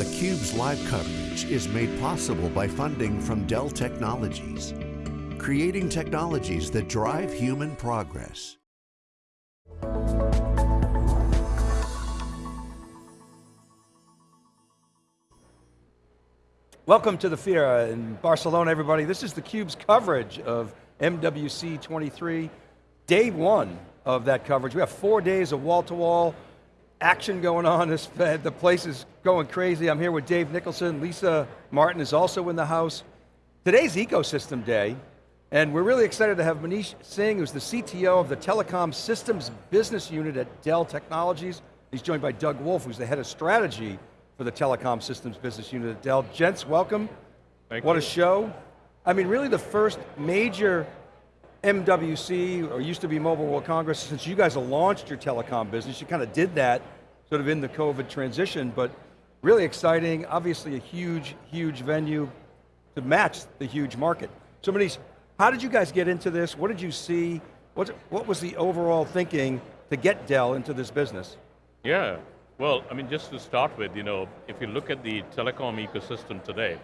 theCUBE's live coverage is made possible by funding from Dell Technologies, creating technologies that drive human progress. Welcome to the Fira in Barcelona, everybody. This is theCUBE's coverage of MWC 23, day one of that coverage. We have four days of wall-to-wall -wall action going on. This, the place is going crazy. I'm here with Dave Nicholson. Lisa Martin is also in the house. Today's ecosystem day, and we're really excited to have Manish Singh, who's the CTO of the Telecom Systems Business Unit at Dell Technologies. He's joined by Doug Wolf, who's the head of strategy for the Telecom Systems Business Unit at Dell. Gents, welcome. Thank what you. a show. I mean, really the first major MWC, or used to be Mobile World Congress, since you guys have launched your telecom business, you kind of did that sort of in the COVID transition, but really exciting, obviously a huge, huge venue to match the huge market. So Manish, how did you guys get into this? What did you see? What, what was the overall thinking to get Dell into this business? Yeah, well, I mean, just to start with, you know, if you look at the telecom ecosystem today,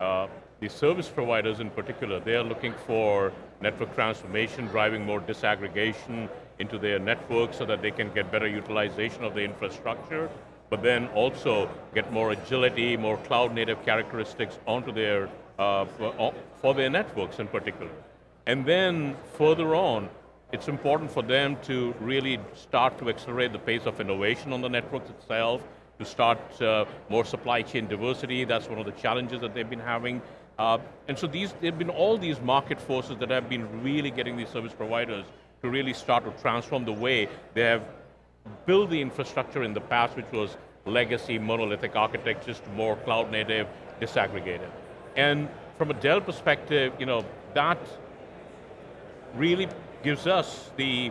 uh, the service providers in particular, they are looking for network transformation, driving more disaggregation into their network so that they can get better utilization of the infrastructure, but then also get more agility, more cloud native characteristics onto their, uh, for, uh, for their networks in particular. And then further on, it's important for them to really start to accelerate the pace of innovation on the networks itself, to start uh, more supply chain diversity, that's one of the challenges that they've been having. Uh, and so these, there have been all these market forces that have been really getting these service providers to really start to transform the way they have built the infrastructure in the past, which was legacy monolithic architectures to more cloud native, disaggregated. And from a Dell perspective, you know, that really gives us the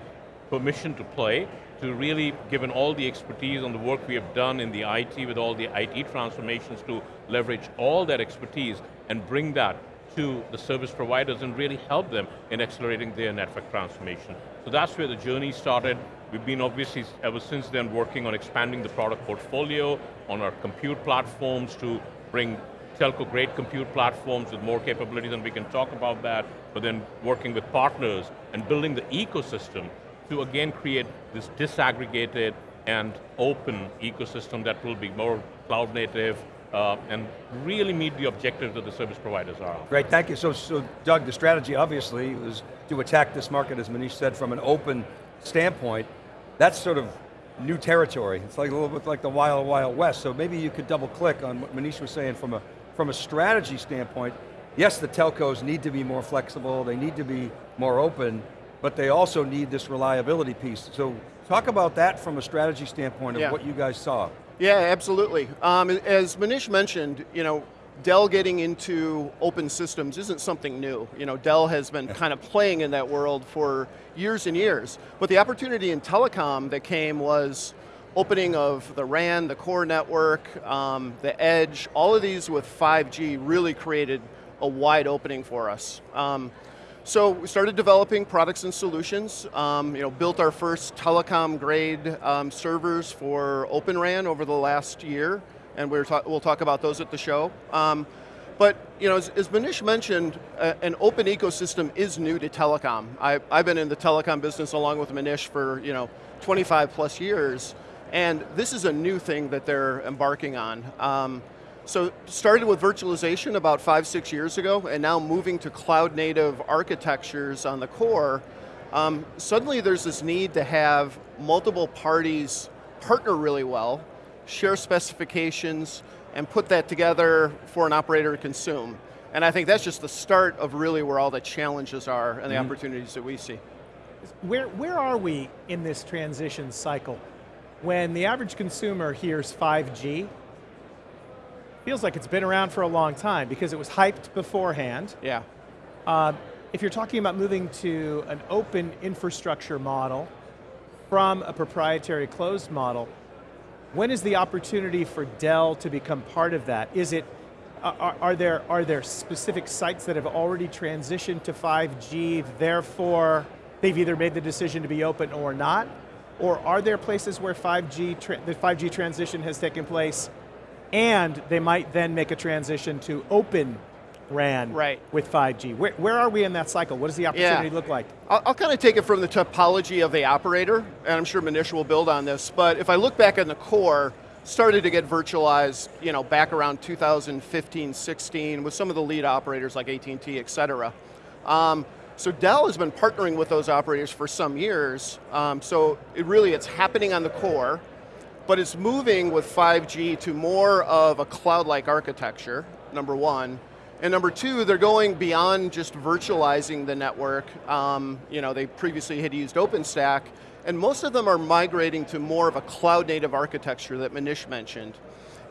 permission to play, to really, given all the expertise on the work we have done in the IT with all the IT transformations to leverage all that expertise and bring that to the service providers and really help them in accelerating their network transformation. So that's where the journey started. We've been obviously, ever since then, working on expanding the product portfolio, on our compute platforms to bring telco-grade compute platforms with more capabilities, and we can talk about that, but then working with partners and building the ecosystem to again create this disaggregated and open ecosystem that will be more cloud native, uh, and really meet the objectives that the service providers are. Great, thank you. So, so Doug, the strategy obviously was to attack this market, as Manish said, from an open standpoint. That's sort of new territory. It's like a little bit like the wild, wild west. So maybe you could double click on what Manish was saying from a, from a strategy standpoint. Yes, the telcos need to be more flexible, they need to be more open, but they also need this reliability piece. So talk about that from a strategy standpoint of yeah. what you guys saw. Yeah, absolutely. Um, as Manish mentioned, you know, Dell getting into open systems isn't something new. You know, Dell has been kind of playing in that world for years and years. But the opportunity in telecom that came was opening of the RAN, the core network, um, the edge, all of these with 5G really created a wide opening for us. Um, so we started developing products and solutions, um, you know, built our first telecom grade um, servers for Open RAN over the last year, and we will talk about those at the show. Um, but you know, as, as Manish mentioned, uh, an open ecosystem is new to telecom. I, I've been in the telecom business along with Manish for you know 25 plus years, and this is a new thing that they're embarking on. Um, so started with virtualization about five, six years ago, and now moving to cloud native architectures on the core, um, suddenly there's this need to have multiple parties partner really well, share specifications, and put that together for an operator to consume. And I think that's just the start of really where all the challenges are and the mm -hmm. opportunities that we see. Where, where are we in this transition cycle? When the average consumer hears 5G, feels like it's been around for a long time because it was hyped beforehand. Yeah. Uh, if you're talking about moving to an open infrastructure model from a proprietary closed model, when is the opportunity for Dell to become part of that? Is it, are, are, there, are there specific sites that have already transitioned to 5G, therefore they've either made the decision to be open or not? Or are there places where 5G, the 5G transition has taken place and they might then make a transition to open RAN right. with 5G. Where, where are we in that cycle? What does the opportunity yeah. look like? I'll, I'll kind of take it from the topology of the operator, and I'm sure Manish will build on this, but if I look back on the core, started to get virtualized you know, back around 2015, 16 with some of the lead operators like AT&T, et cetera. Um, so Dell has been partnering with those operators for some years, um, so it really, it's happening on the core, but it's moving with 5G to more of a cloud-like architecture, number one, and number two, they're going beyond just virtualizing the network. Um, you know, they previously had used OpenStack, and most of them are migrating to more of a cloud native architecture that Manish mentioned.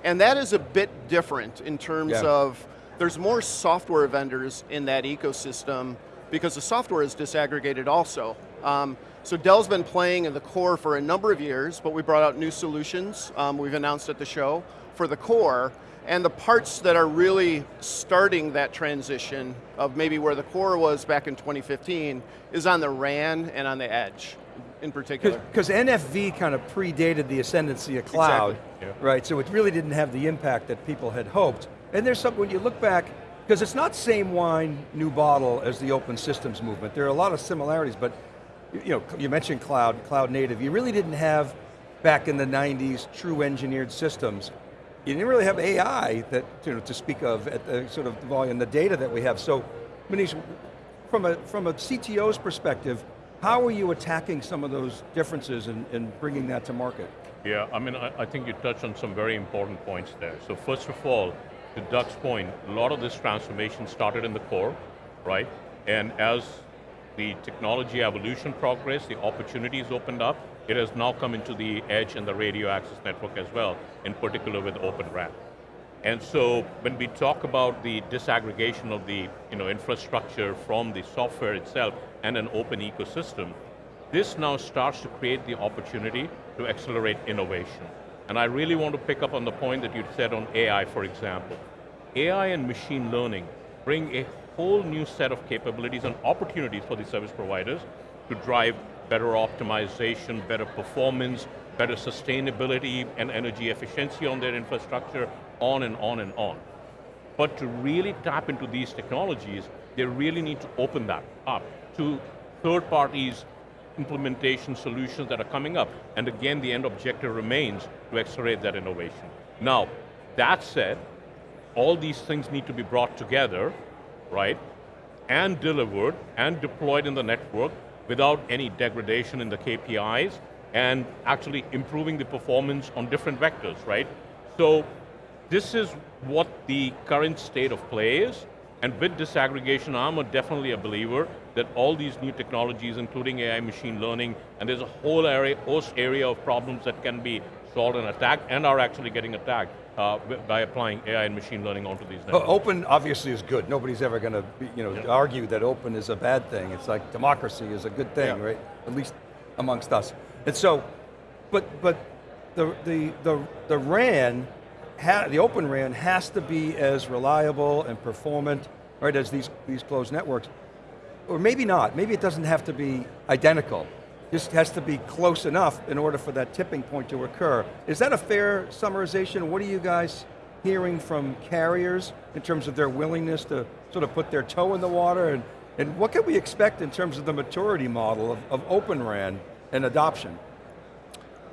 And that is a bit different in terms yeah. of, there's more software vendors in that ecosystem because the software is disaggregated also. Um, so Dell's been playing in the core for a number of years, but we brought out new solutions um, we've announced at the show for the core, and the parts that are really starting that transition of maybe where the core was back in 2015 is on the RAN and on the edge in particular. Because NFV kind of predated the ascendancy of cloud, exactly. yeah. right? So it really didn't have the impact that people had hoped. And there's something, when you look back, because it's not same wine, new bottle as the open systems movement. There are a lot of similarities, but you know, you mentioned cloud, cloud native. You really didn't have, back in the 90s, true engineered systems you didn't really have AI that, you know, to speak of at the sort of volume, the data that we have. So, Manish, from a, from a CTO's perspective, how are you attacking some of those differences and, and bringing that to market? Yeah, I mean, I, I think you touched on some very important points there. So first of all, to Doug's point, a lot of this transformation started in the core, right? And as the technology evolution progress, the opportunities opened up, it has now come into the edge and the radio access network as well, in particular with Open RAN. And so when we talk about the disaggregation of the you know, infrastructure from the software itself and an open ecosystem, this now starts to create the opportunity to accelerate innovation. And I really want to pick up on the point that you said on AI, for example. AI and machine learning bring a whole new set of capabilities and opportunities for the service providers to drive better optimization, better performance, better sustainability and energy efficiency on their infrastructure, on and on and on. But to really tap into these technologies, they really need to open that up to third parties, implementation solutions that are coming up. And again, the end objective remains to accelerate that innovation. Now, that said, all these things need to be brought together, right, and delivered and deployed in the network without any degradation in the KPIs and actually improving the performance on different vectors, right? So this is what the current state of play is, and with disaggregation, I'm a definitely a believer that all these new technologies, including AI, machine learning, and there's a whole area, host area of problems that can be solved and attacked, and are actually getting attacked uh, by applying AI and machine learning onto these networks. Open obviously is good. Nobody's ever going to you know, argue that open is a bad thing. It's like democracy is a good thing, right? At least amongst us. And so, but, but the, the, the, the RAN, the open RAN has to be as reliable and performant right, as these, these closed networks. Or maybe not, maybe it doesn't have to be identical just has to be close enough in order for that tipping point to occur. Is that a fair summarization? What are you guys hearing from carriers in terms of their willingness to sort of put their toe in the water? And, and what can we expect in terms of the maturity model of, of Open RAN and adoption?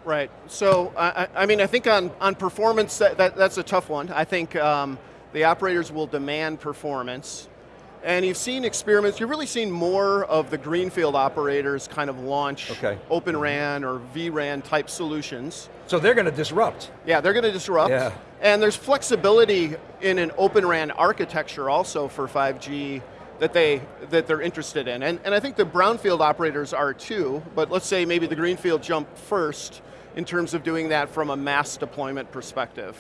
Right, so I, I mean, I think on, on performance, that, that, that's a tough one. I think um, the operators will demand performance. And you've seen experiments, you've really seen more of the greenfield operators kind of launch okay. Open RAN or vRAN type solutions. So they're going to disrupt. Yeah, they're going to disrupt. Yeah. And there's flexibility in an Open RAN architecture also for 5G that, they, that they're interested in. And, and I think the brownfield operators are too, but let's say maybe the greenfield jump first in terms of doing that from a mass deployment perspective.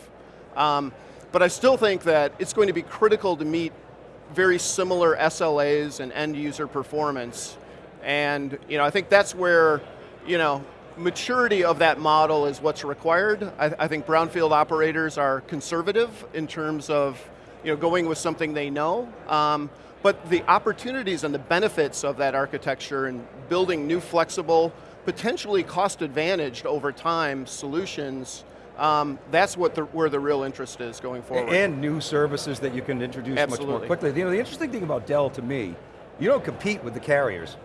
Um, but I still think that it's going to be critical to meet very similar SLAs and end user performance. And you know, I think that's where you know, maturity of that model is what's required. I, I, think brownfield operators are conservative in terms of you know, going with something they know. Um, but the opportunities and the benefits of that architecture and building new flexible, potentially cost advantaged over time solutions um, that's what the, where the real interest is going forward. And new services that you can introduce much more quickly. You know, the interesting thing about Dell to me, you don't compete with the carriers.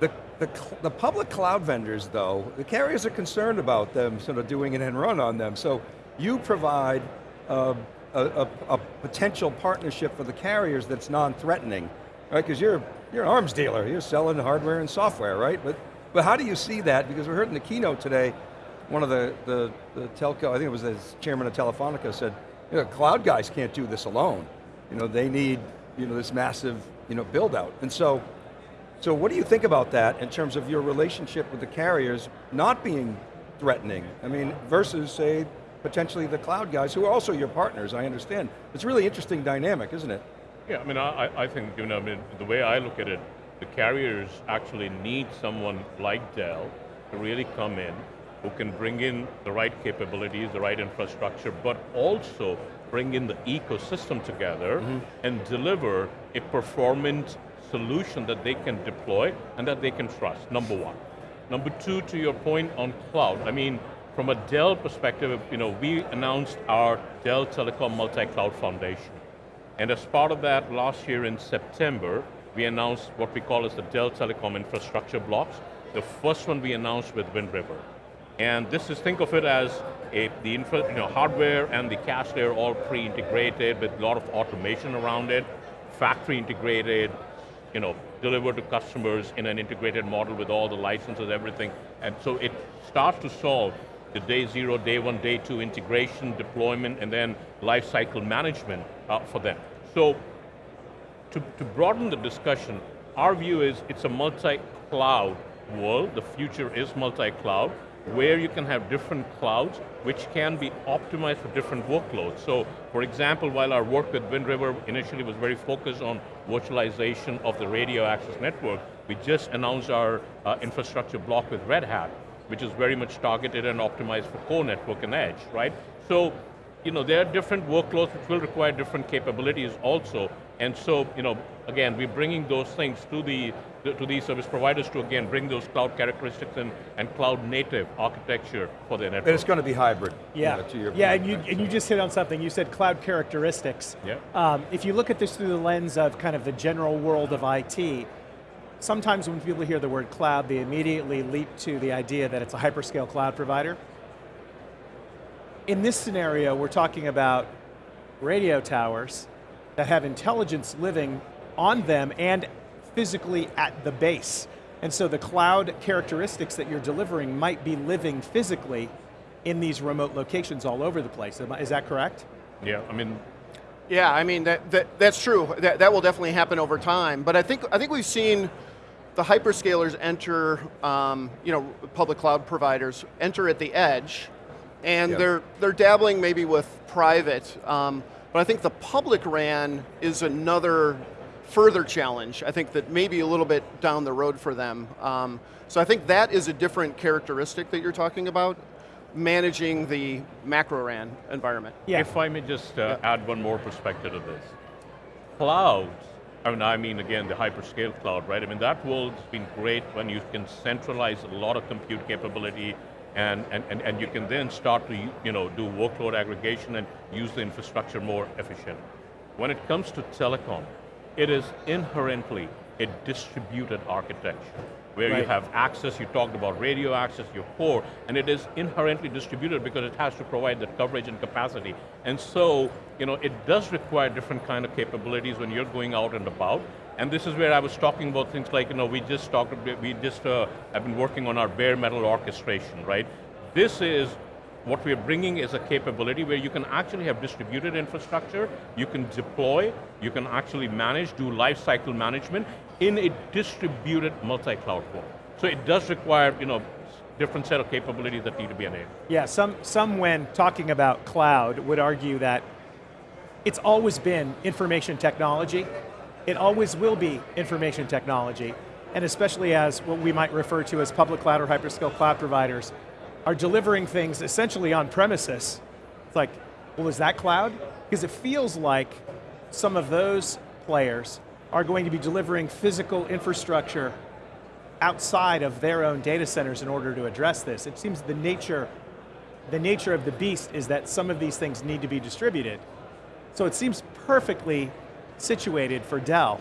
The, the, the public cloud vendors though, the carriers are concerned about them sort of doing an end run on them. So you provide uh, a, a, a potential partnership for the carriers that's non-threatening, right? Because you're, you're an arms dealer, you're selling hardware and software, right? But, but how do you see that? Because we heard in the keynote today, one of the, the, the telco, I think it was the chairman of Telefonica said, you know, cloud guys can't do this alone. You know, they need you know, this massive you know, build out. And so, so what do you think about that in terms of your relationship with the carriers not being threatening? I mean, versus say, potentially the cloud guys who are also your partners, I understand. It's really interesting dynamic, isn't it? Yeah, I mean, I, I think, you know, I mean, the way I look at it, the carriers actually need someone like Dell to really come in, who can bring in the right capabilities, the right infrastructure, but also bring in the ecosystem together mm-hmm. and deliver a performant solution that they can deploy and that they can trust, number one. Number two, to your point on cloud, I mean, from a Dell perspective, you know, we announced our Dell Telecom Multi-Cloud Foundation. And as part of that, last year in September, we announced what we call as the Dell Telecom Infrastructure Blocks. The first one we announced with Wind River. And this is, think of it as a, the infra, you know, hardware and the CaaS layer all pre-integrated with a lot of automation around it, factory integrated, you know, delivered to customers in an integrated model with all the licenses, everything. And so it starts to solve the day zero, day one, day two integration, deployment, and then life cycle management uh, for them. So to, to broaden the discussion, our view is it's a multi-cloud world. The future is multi-cloud, where you can have different clouds which can be optimized for different workloads. So, for example, while our work with Wind River initially was very focused on virtualization of the radio access network, we just announced our uh, infrastructure block with Red Hat, which is very much targeted and optimized for core network and edge, right? So, you know, there are different workloads which will require different capabilities also, and so, you know, again, we're bringing those things to the to these service providers to again bring those cloud characteristics and, and cloud native architecture for their network. And it's going to be hybrid. Yeah, you know, to your yeah, point, and you, and you just hit on something. You said cloud characteristics. Yeah. Um, if you look at this through the lens of kind of the general world of IT, sometimes when people hear the word cloud, they immediately leap to the idea that it's a hyperscale cloud provider. In this scenario, we're talking about radio towers that have intelligence living on them and physically at the base. And so the cloud characteristics that you're delivering might be living physically in these remote locations all over the place. Is that correct? Yeah, I mean, Yeah, I mean that, that that's true. That that will definitely happen over time. But I think I think we've seen the hyperscalers enter, um, you know, public cloud providers enter at the edge, and Yeah. they're they're dabbling maybe with private. Um, but I think the public RAN is another further challenge. I think that maybe a little bit down the road for them. Um, so I think that is a different characteristic that you're talking about, managing the macro RAN environment. Yeah. If I may just uh, add one more perspective to this. Clouds, I mean, I mean again the hyperscale cloud, right? I mean that world's been great when you can centralize a lot of compute capability and, and, and, and you can then start to you know, do workload aggregation and use the infrastructure more efficient. When it comes to telecom, it is inherently a distributed architecture where you have access, you talked about radio access, your core, and it is inherently distributed because it has to provide that coverage and capacity. And so, you know, it does require different kind of capabilities when you're going out and about. And this is where I was talking about things like, you know, we just talked, we just uh, have been working on our bare metal orchestration, right? This is what we're bringing is a capability where you can actually have distributed infrastructure, you can deploy, you can actually manage, do life cycle management in a distributed multi-cloud form. So it does require, you know, different set of capabilities that need to be enabled. Yeah, some, some when talking about cloud would argue that it's always been information technology. It always will be information technology. And especially as what we might refer to as public cloud or hyperscale cloud providers are delivering things essentially on premises. It's like, well, is that cloud? Because it feels like some of those players are going to be delivering physical infrastructure outside of their own data centers in order to address this. It seems the nature the nature of the beast is that some of these things need to be distributed. So it seems perfectly situated for Dell.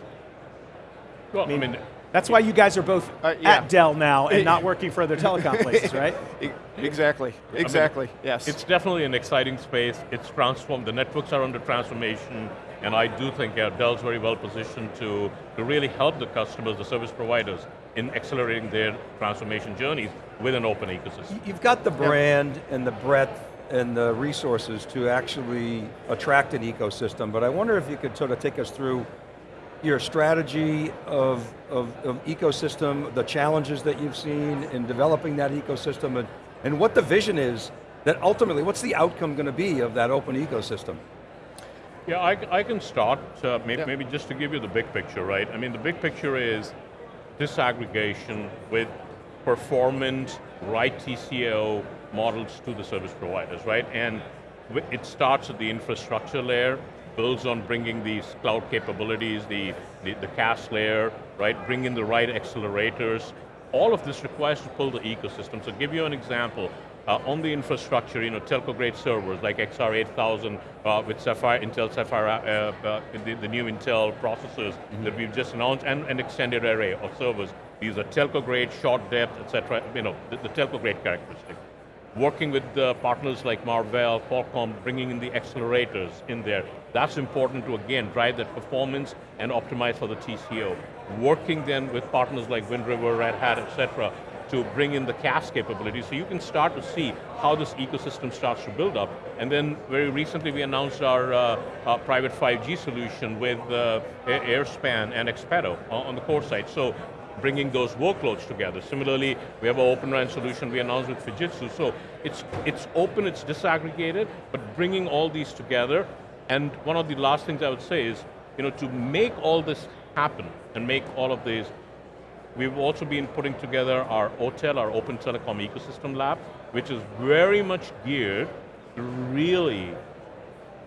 Well, I mean, That's why you guys are both Uh, yeah. at Dell now and not working for other telecom places, right? Exactly, exactly, yes. It's definitely an exciting space. It's transformed. The networks are under transformation, and I do think yeah, Dell's very well positioned to, to really help the customers, the service providers, in accelerating their transformation journeys with an open ecosystem. You've got the brand and the breadth and the resources to actually attract an ecosystem, but I wonder if you could sort of take us through your strategy of, of, of ecosystem, the challenges that you've seen in developing that ecosystem, and, and what the vision is that ultimately, what's the outcome going to be of that open ecosystem? Yeah, I, I can start, uh, maybe, Yeah. maybe just to give you the big picture, right? I mean, the big picture is disaggregation with performant, right TCO models to the service providers, right? And it starts at the infrastructure layer, builds on bringing these cloud capabilities, the, the, the CaaS layer, right? Bring in the right accelerators. All of this requires to pull the ecosystem. So give you an example, uh, on the infrastructure, you know, telco-grade servers like XR8000 uh, with Sapphire, Intel Sapphire, uh, uh, the, the new Intel processors that we've just announced, and an extended array of servers. These are telco-grade, short depth, etc. You know, the, the telco-grade characteristic. Working with uh, partners like Marvell, Qualcomm, bringing in the accelerators in there. That's important to, again, drive that performance and optimize for the TCO. Working then with partners like Wind River, Red Hat, et cetera, to bring in the CaaS capability so you can start to see how this ecosystem starts to build up. And then very recently we announced our, uh, our private 5G solution with uh, Airspan and Expeto on on the core side. So bringing those workloads together. Similarly, we have an Open RAN solution we announced with Fujitsu. So it's, it's open, it's disaggregated, but bringing all these together. And one of the last things I would say is, you know, to make all this happen and make all of these We've also been putting together our OTEL, our Open Telecom Ecosystem Lab, which is very much geared to really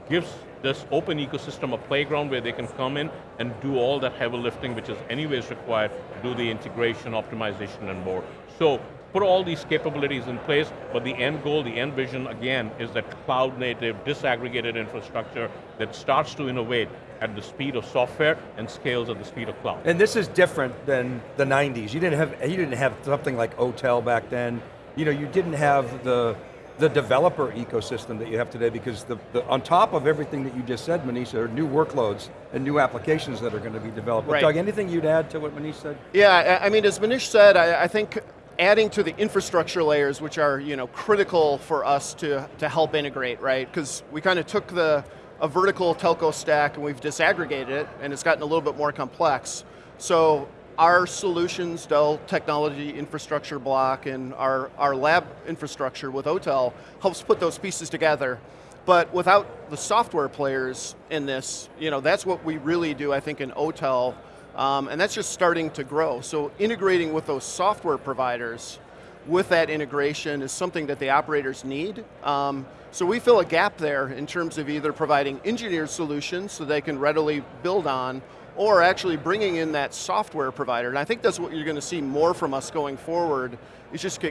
gives this open ecosystem a playground where they can come in and do all that heavy lifting which is anyways required do the integration, optimization and more. So put all these capabilities in place, but the end goal, the end vision again is that cloud native, disaggregated infrastructure that starts to innovate at the speed of software and scales at the speed of cloud. And this is different than the 90s. You didn't have, you didn't have something like OTEL back then. You know, you didn't have the, the developer ecosystem that you have today because the, the, on top of everything that you just said, Manish, there are new workloads and new applications that are going to be developed. Right. Doug, anything you'd add to what Manish said? Yeah, I I mean, as Manish said, I, I think adding to the infrastructure layers, which are you know critical for us to to help integrate, right? Because we kind of took the a vertical telco stack and we've disaggregated it, and it's gotten a little bit more complex. So our solutions, Dell Technology Infrastructure Block, and our our lab infrastructure with OTEL helps put those pieces together. But without the software players in this, you know, that's what we really do, I think, in OTEL, um, and that's just starting to grow. So integrating with those software providers, with that integration is something that the operators need. Um, so we fill a gap there in terms of either providing engineered solutions so they can readily build on, or actually bringing in that software provider. And I think that's what you're going to see more from us going forward, is just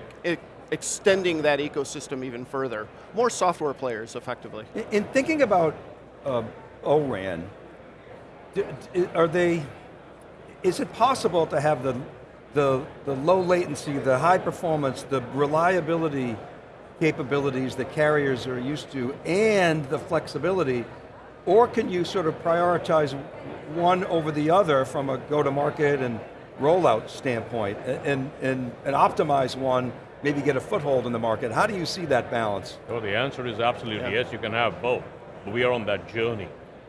extending that ecosystem even further. More software players, effectively. In, in thinking about uh, ORAN, are they, is it possible to have the, the, the low latency, the high performance, the reliability capabilities that carriers are used to and the flexibility, or can you sort of prioritize one over the other from a go-to-market and rollout standpoint and, and, and optimize one, maybe get a foothold in the market? How do you see that balance? Well, the answer is absolutely yes, you can have both. We are on that journey.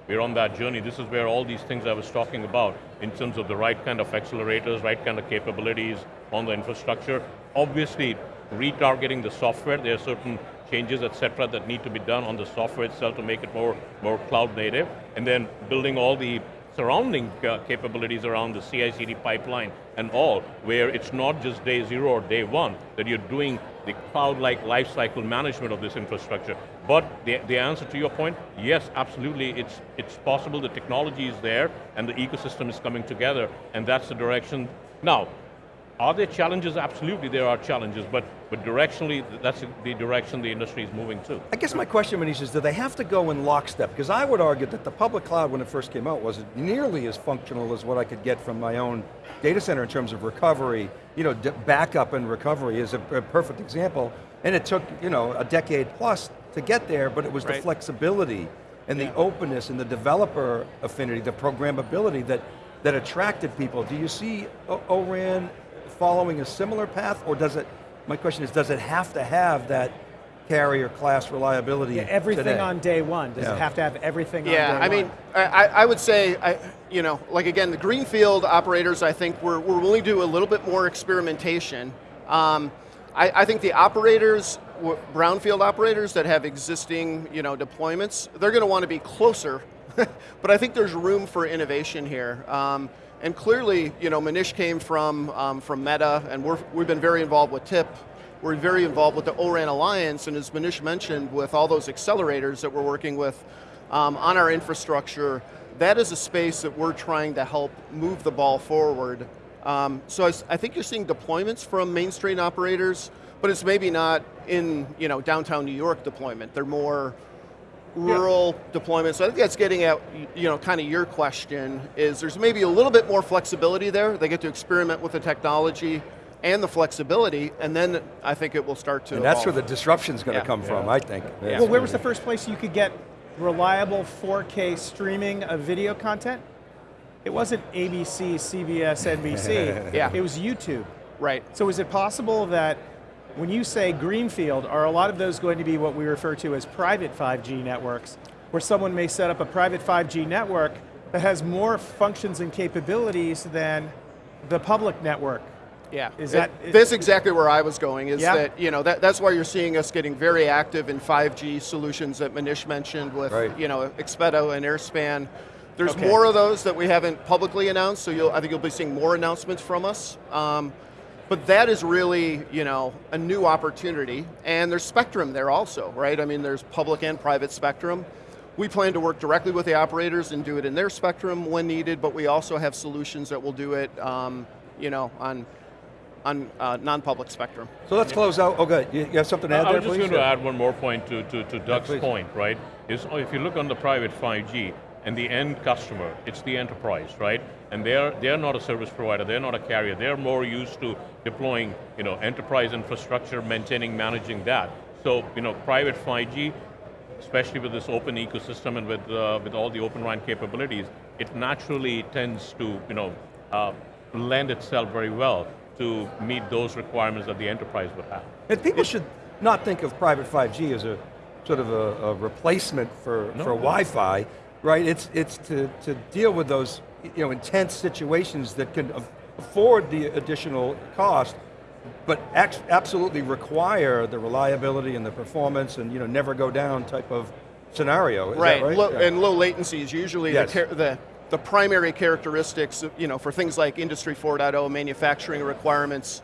We're on that journey. This is where all these things I was talking about in terms of the right kind of accelerators, right kind of capabilities on the infrastructure. Obviously, retargeting the software, there are certain changes, et cetera, that need to be done on the software itself to make it more, more cloud native, and then building all the surrounding uh, capabilities around the CI/CD pipeline and all, where it's not just day zero or day one, that you're doing the cloud-like lifecycle management of this infrastructure. But the, the answer to your point, yes, absolutely, it's, it's possible, the technology is there, and the ecosystem is coming together, and that's the direction. Now, Are there challenges? Absolutely there are challenges, but, but directionally, that's the direction the industry is moving to. I guess my question, Manish, is do they have to go in lockstep? Because I would argue that the public cloud, when it first came out, wasn't nearly as functional as what I could get from my own data center in terms of recovery. You know, backup and recovery is a, a, perfect example. And it took, you know, a decade plus to get there, but it was right. the flexibility and yeah. the openness and the developer affinity, the programmability that, that attracted people. Do you see ORAN following a similar path, or does it, my question is, does it have to have that carrier class reliability yeah, Everything today? on day one, does yeah. it have to have everything yeah, I mean, I, I, would say, I, you know, like again, the greenfield operators, I think we're, we're willing to do a little bit more experimentation. Um, I, I think the operators, brownfield operators that have existing you know, deployments, they're going to want to be closer, but I think there's room for innovation here. Um, and clearly, you know, Manish came from, um, from Meta, and we're, we've been very involved with TIP. We're very involved with the ORAN Alliance, and as Manish mentioned, with all those accelerators that we're working with um, on our infrastructure, that is a space that we're trying to help move the ball forward. Um, so I, I think you're seeing deployments from mainstream operators, but it's maybe not in you know, downtown New York deployment. They're more rural yeah. deployments. So I think that's getting at, you know, kind of your question, is there's maybe a little bit more flexibility there. They get to experiment with the technology and the flexibility, and then I think it will start to And evolve. that's where the disruption's going to yeah. come yeah. from, I think. Well, where was the first place you could get reliable 4K streaming of video content? It wasn't ABC, CBS, NBC. yeah. It was YouTube. Right. So is it possible that when you say greenfield, are a lot of those going to be what we refer to as private 5G networks, where someone may set up a private 5G network that has more functions and capabilities than the public network? Yeah, is that it, that's exactly where I was going. Is yeah. that you know that, that's why you're seeing us getting very active in 5G solutions that Manish mentioned with right. you know Expeto and Airspan. There's okay. more of those that we haven't publicly announced, so I think you'll be seeing more announcements from us. Um, but that is really, you know, a new opportunity, and there's spectrum there also, right? I mean, there's public and private spectrum. We plan to work directly with the operators and do it in their spectrum when needed, but we also have solutions that will do it, um, you know, on on uh, non-public spectrum. So let's close out. Oh, good. You, have something to add I there, was just going to add one more point to, to, to Doug's yeah, point, right? Is if you look on the private 5G, and the end customer, it's the enterprise, right? And they're, they're not a service provider, they're not a carrier, they're more used to deploying you know, enterprise infrastructure, maintaining, managing that. So you know, private 5G, especially with this open ecosystem and with, uh, with all the Open RAN capabilities, it naturally tends to you know, uh, lend itself very well to meet those requirements that the enterprise would have. And people should not think of private 5G as a sort of a, a replacement for, no, for Wi-Fi right? It's, it's to, to deal with those you know, intense situations that can afford the additional cost, but absolutely require the reliability and the performance and you know, never go down type of scenario, right. right? Low, yeah. And low latency is usually yes. the, the, the primary characteristics you know, for things like Industry 4.0, manufacturing requirements,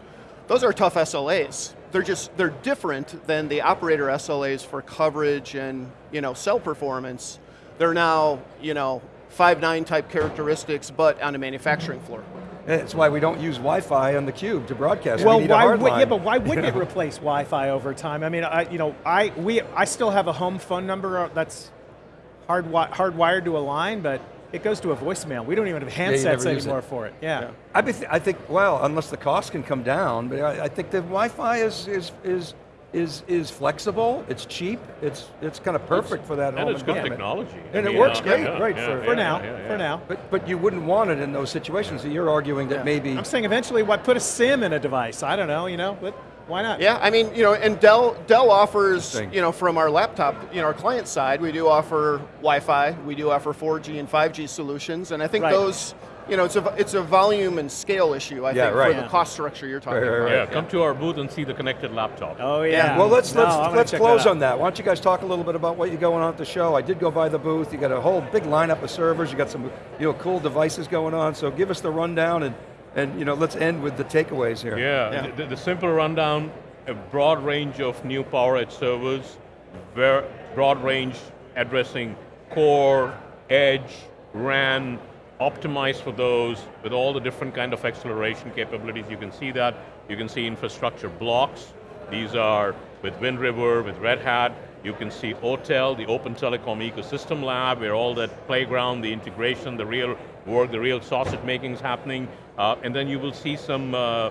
those are tough SLAs. They're just, they're different than the operator SLAs for coverage and you know, cell performance they're now, you know, five nine type characteristics, but on a manufacturing floor. That's why we don't use Wi-Fi on the cube to broadcast. Well, we why would, yeah, but why wouldn't it replace Wi-Fi over time? I mean, I, you know, I we I still have a home phone number uh, that's hard hardwired to a line, but it goes to a voicemail. We don't even have handsets yeah, anymore for it. Yeah. yeah. I, th I think, well, unless the cost can come down, but I, I think the Wi-Fi is is is is is flexible. It's cheap. It's it's kind of perfect it's, for that. And it's good technology. And it works uh, great, yeah, right? Yeah, for, for now, for now. But but you wouldn't want it in those situations. So you're arguing that maybe. I'm saying eventually, what put a SIM in a device? I don't know. You know, but why not? Yeah, I mean, you know, and Dell Dell offers, you know, from our laptop, you know, our client side, we do offer Wi-Fi, we do offer 4G and 5G solutions, and I think right. those you know, it's a, it's a volume and scale issue, I yeah, think, right. for the cost structure you're talking right, right, about. Yeah, come to our booth and see the connected laptop. Oh yeah. Well, let's, no, let's, let's close that on that. Why don't you guys talk a little bit about what you're going on at the show. I did go by the booth. You got a whole big lineup of servers. You got some you know, cool devices going on. So give us the rundown and, and you know, let's end with the takeaways here. Yeah, yeah. The, the, simple rundown, a broad range of new PowerEdge servers, very broad range addressing core, edge, RAN, optimized for those with all the different kind of acceleration capabilities. You can see that. You can see infrastructure blocks. These are with Wind River, with Red Hat. You can see OTEL, the Open Telecom Ecosystem Lab, where all that playground, the integration, the real work, the real sausage making is happening. Uh, and then you will see some uh,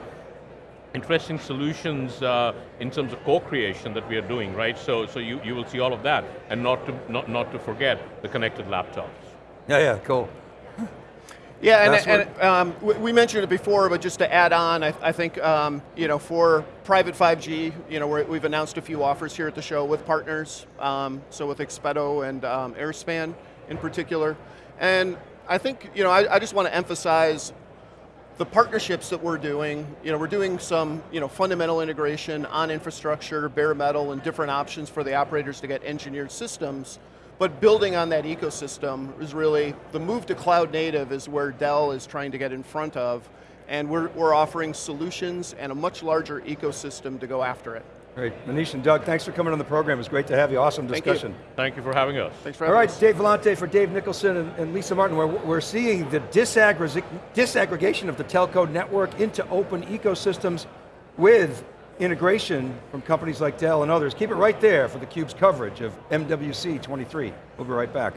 interesting solutions uh, in terms of co-creation that we are doing, right? So, so you, you will see all of that, and not to, not, not to forget the connected laptops. Yeah, yeah, cool. Yeah, That's and, and um, we, we mentioned it before, but just to add on, I, I think um, you know for private 5G, you know we're, we've announced a few offers here at the show with partners, um, so with Expeto and um, Airspan in particular, and I think you know I, I just want to emphasize the partnerships that we're doing, you know, we're doing some, you know, fundamental integration on infrastructure, bare metal, and different options for the operators to get engineered systems. But building on that ecosystem is really, the move to cloud native is where Dell is trying to get in front of, and we're, we're offering solutions and a much larger ecosystem to go after it. Great, Manish and Doug, thanks for coming on the program. It was great to have you, awesome Thank you. discussion. Thank you for having us. Thanks for All having right, us. Dave Vellante for Dave Nicholson and, and Lisa Martin. We're, we're seeing the disaggregation of the telco network into open ecosystems with integration from companies like Dell and others. Keep it right there for theCUBE's coverage of MWC 23. We'll be right back.